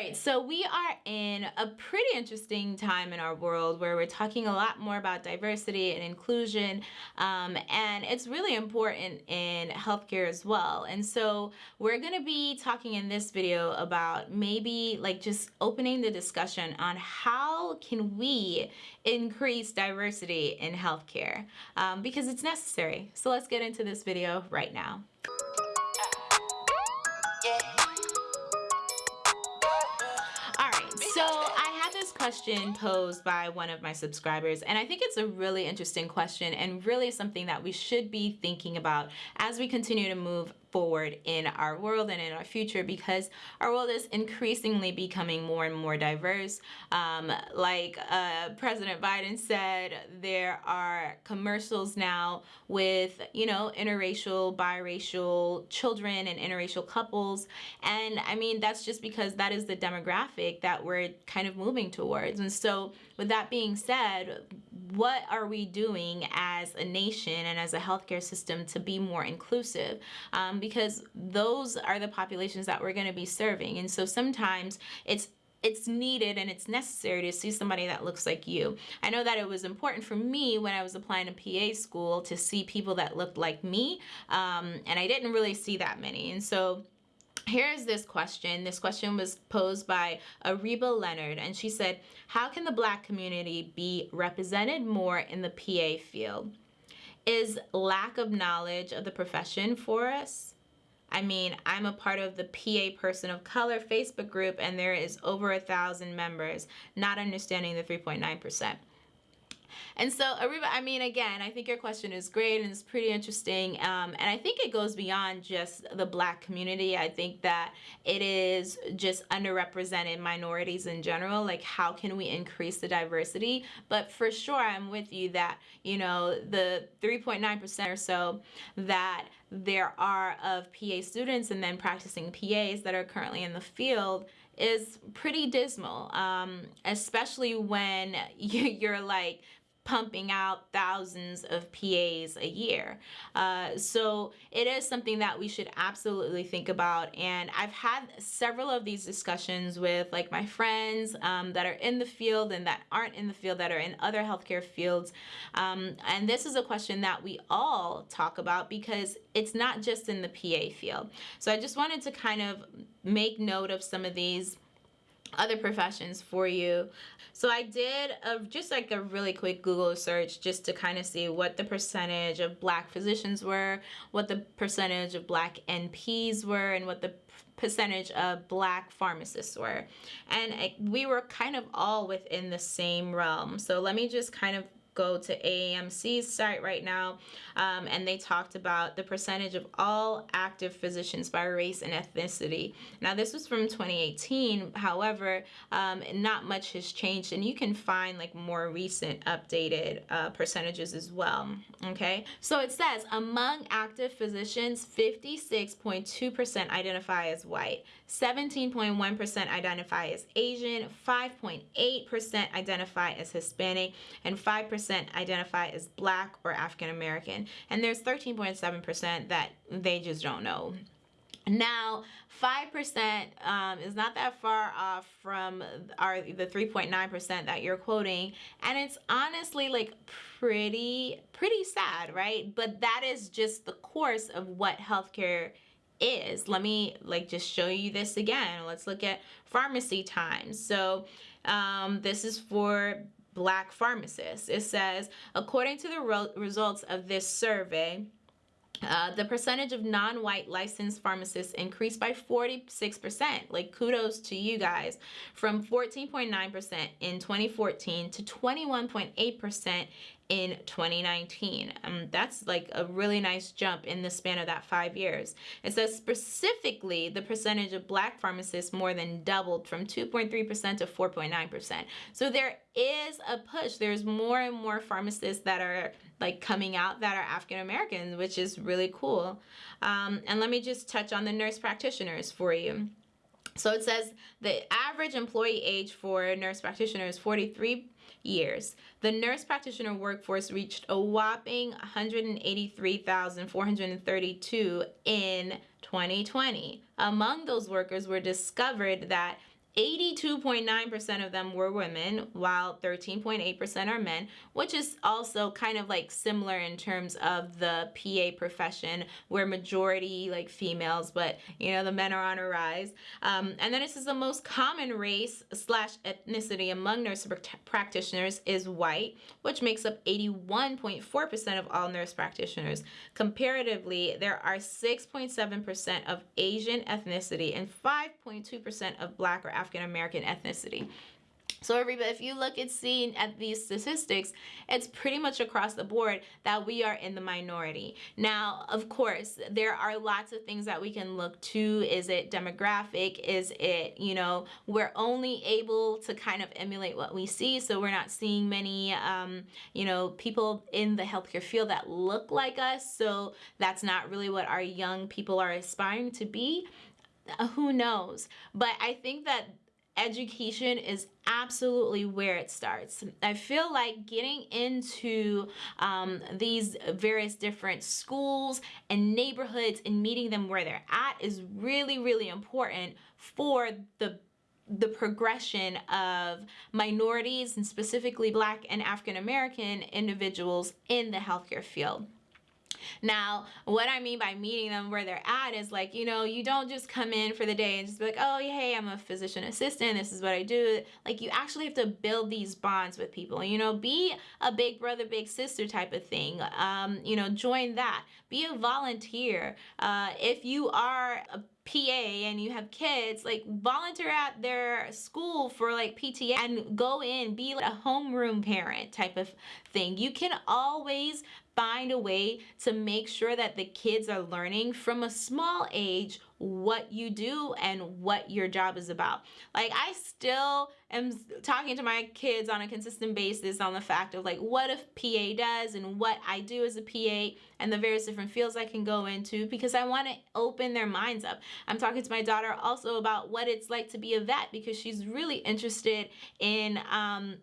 right, so we are in a pretty interesting time in our world where we're talking a lot more about diversity and inclusion, um, and it's really important in healthcare as well. And so we're to be talking in this video about maybe like just opening the discussion on how can we increase diversity in healthcare um, because it's necessary. So let's get into this video right now. Question posed by one of my subscribers and I think it's a really interesting question and really something that we should be thinking about as we continue to move forward in our world and in our future because our world is increasingly becoming more and more diverse. Um, like uh, President Biden said, there are commercials now with, you know, interracial, biracial children and interracial couples. And I mean, that's just because that is the demographic that we're kind of moving towards. And so with that being said, what are we doing as a nation and as a healthcare system to be more inclusive? Um, because those are the populations that we're going to be serving. And so sometimes it's it's needed and it's necessary to see somebody that looks like you. I know that it was important for me when I was applying to PA school to see people that looked like me, um, and I didn't really see that many. And so Here's this question. This question was posed by Ariba Leonard, and she said, how can the black community be represented more in the PA field? Is lack of knowledge of the profession for us? I mean, I'm a part of the PA Person of Color Facebook group, and there is over a thousand members, not understanding the 3.9%. And so Ariba, I mean, again, I think your question is great and it's pretty interesting. Um, and I think it goes beyond just the black community. I think that it is just underrepresented minorities in general. Like how can we increase the diversity? But for sure, I'm with you that, you know, the 3.9% or so that there are of PA students and then practicing PAs that are currently in the field is pretty dismal, um, especially when you're like pumping out thousands of PAs a year. Uh, so it is something that we should absolutely think about. And I've had several of these discussions with like my friends um, that are in the field and that aren't in the field that are in other healthcare fields. Um, and this is a question that we all talk about because it's not just in the PA field. So I just wanted to kind of make note of some of these other professions for you. So I did a, just like a really quick Google search just to kind of see what the percentage of black physicians were, what the percentage of black NPs were, and what the percentage of black pharmacists were. And it, we were kind of all within the same realm. So let me just kind of go to AAMC's site right now um, and they talked about the percentage of all active physicians by race and ethnicity. Now this was from 2018, however, um, not much has changed and you can find like more recent updated uh, percentages as well, okay? So it says among active physicians, 56.2% identify as white, 17.1% identify as Asian, 5.8% identify as Hispanic, and 5% identify as Black or African American. And there's 13.7% that they just don't know. Now, 5% um, is not that far off from our the 3.9% that you're quoting. And it's honestly like pretty, pretty sad, right? But that is just the course of what healthcare is. Let me like just show you this again. Let's look at pharmacy times. So um, this is for black pharmacists. It says, according to the results of this survey, uh, the percentage of non-white licensed pharmacists increased by 46%. Like kudos to you guys from 14.9% in 2014 to 21.8% in 2019. Um, that's like a really nice jump in the span of that five years. It says specifically the percentage of black pharmacists more than doubled from 2.3% to 4.9%. So there is a push. There's more and more pharmacists that are like coming out that are African Americans, which is really cool. Um, and let me just touch on the nurse practitioners for you. So it says the average employee age for nurse practitioners is 43 years. The nurse practitioner workforce reached a whopping 183,432 in 2020. Among those workers were discovered that 82.9% of them were women, while 13.8% are men, which is also kind of like similar in terms of the PA profession, where majority like females, but you know, the men are on a rise. Um, and then this is the most common race slash ethnicity among nurse practitioners is white, which makes up 81.4% of all nurse practitioners. Comparatively, there are 6.7% of Asian ethnicity and 5.2% of black or African American ethnicity. So everybody, if you look at seeing at these statistics, it's pretty much across the board that we are in the minority. Now, of course, there are lots of things that we can look to. Is it demographic? Is it, you know, we're only able to kind of emulate what we see. So we're not seeing many, um, you know, people in the healthcare field that look like us. So that's not really what our young people are aspiring to be. Uh, who knows? But I think that education is absolutely where it starts. I feel like getting into um, these various different schools and neighborhoods and meeting them where they're at is really, really important for the the progression of minorities and specifically black and African American individuals in the healthcare field. Now, what I mean by meeting them where they're at is like, you know, you don't just come in for the day and just be like, oh, hey, I'm a physician assistant. This is what I do. Like, you actually have to build these bonds with people. You know, be a big brother, big sister type of thing. Um, you know, join that. Be a volunteer. Uh, if you are a PA and you have kids, like volunteer at their school for like PTA and go in, be like a homeroom parent type of thing. You can always find a way to make sure that the kids are learning from a small age what you do and what your job is about. Like I still am talking to my kids on a consistent basis on the fact of like what a PA does and what I do as a PA and the various different fields I can go into because I want to open their minds up. I'm talking to my daughter also about what it's like to be a vet because she's really interested in um,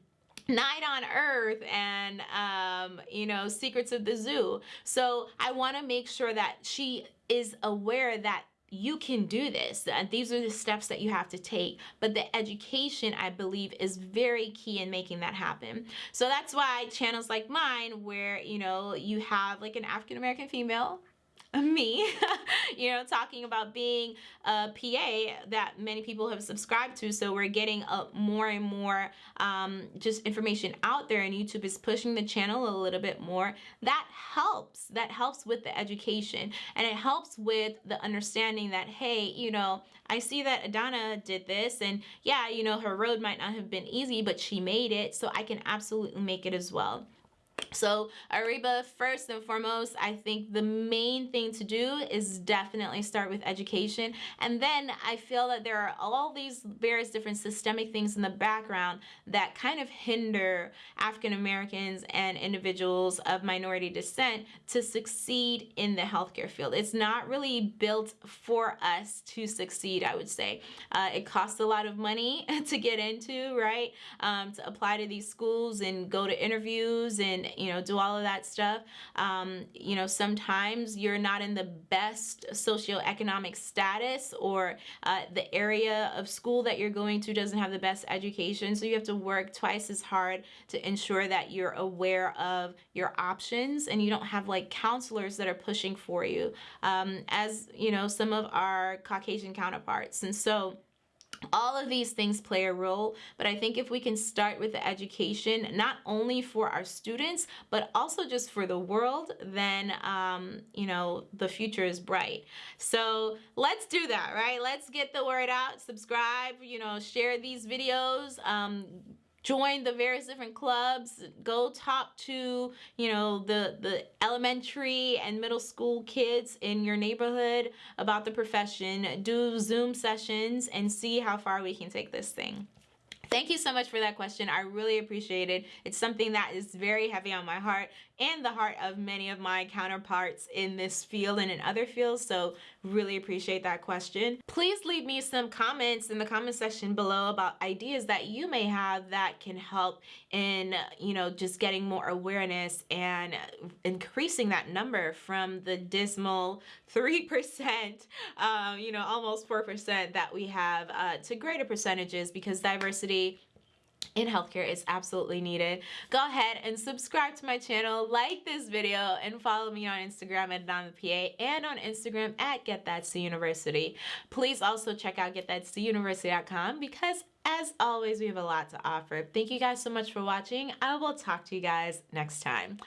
night on earth and um, you know secrets of the zoo. So i want to make sure that she is aware that you can do this and these are the steps that you have to take. But the education i believe is very key in making that happen. So that's why channels like mine where you know you have like an african american female me, you know, talking about being a PA that many people have subscribed to. So we're getting a, more and more um, just information out there and YouTube is pushing the channel a little bit more. That helps. That helps with the education and it helps with the understanding that, hey, you know, I see that Adana did this and yeah, you know, her road might not have been easy, but she made it. So I can absolutely make it as well. So Ariba, first and foremost, I think the main thing to do is definitely start with education. And then I feel that there are all these various different systemic things in the background that kind of hinder African Americans and individuals of minority descent to succeed in the healthcare field. It's not really built for us to succeed, I would say. Uh, it costs a lot of money to get into, right? Um, to apply to these schools and go to interviews and you know, do all of that stuff. Um, you know, sometimes you're not in the best socioeconomic status or uh, the area of school that you're going to doesn't have the best education. So you have to work twice as hard to ensure that you're aware of your options and you don't have like counselors that are pushing for you um, as, you know, some of our Caucasian counterparts. And so, all of these things play a role but i think if we can start with the education not only for our students but also just for the world then um, you know the future is bright. So let's do that right? Let's get the word out subscribe you know share these videos um, join the various different clubs go talk to you know the the elementary and middle school kids in your neighborhood about the profession do zoom sessions and see how far we can take this thing Thank you so much for that question. I really appreciate it. It's something that is very heavy on my heart and the heart of many of my counterparts in this field and in other fields. So Really appreciate that question. Please leave me some comments in the comment section below about ideas that you may have that can help in, you know, just getting more awareness and increasing that number from the dismal 3%, um, you know, almost 4% that we have uh, to greater percentages because diversity in healthcare is absolutely needed. Go ahead and subscribe to my channel, like this video, and follow me on Instagram at PA and on Instagram at Get That University. Please also check out GetThatCUniversity.com because as always, we have a lot to offer. Thank you guys so much for watching. I will talk to you guys next time.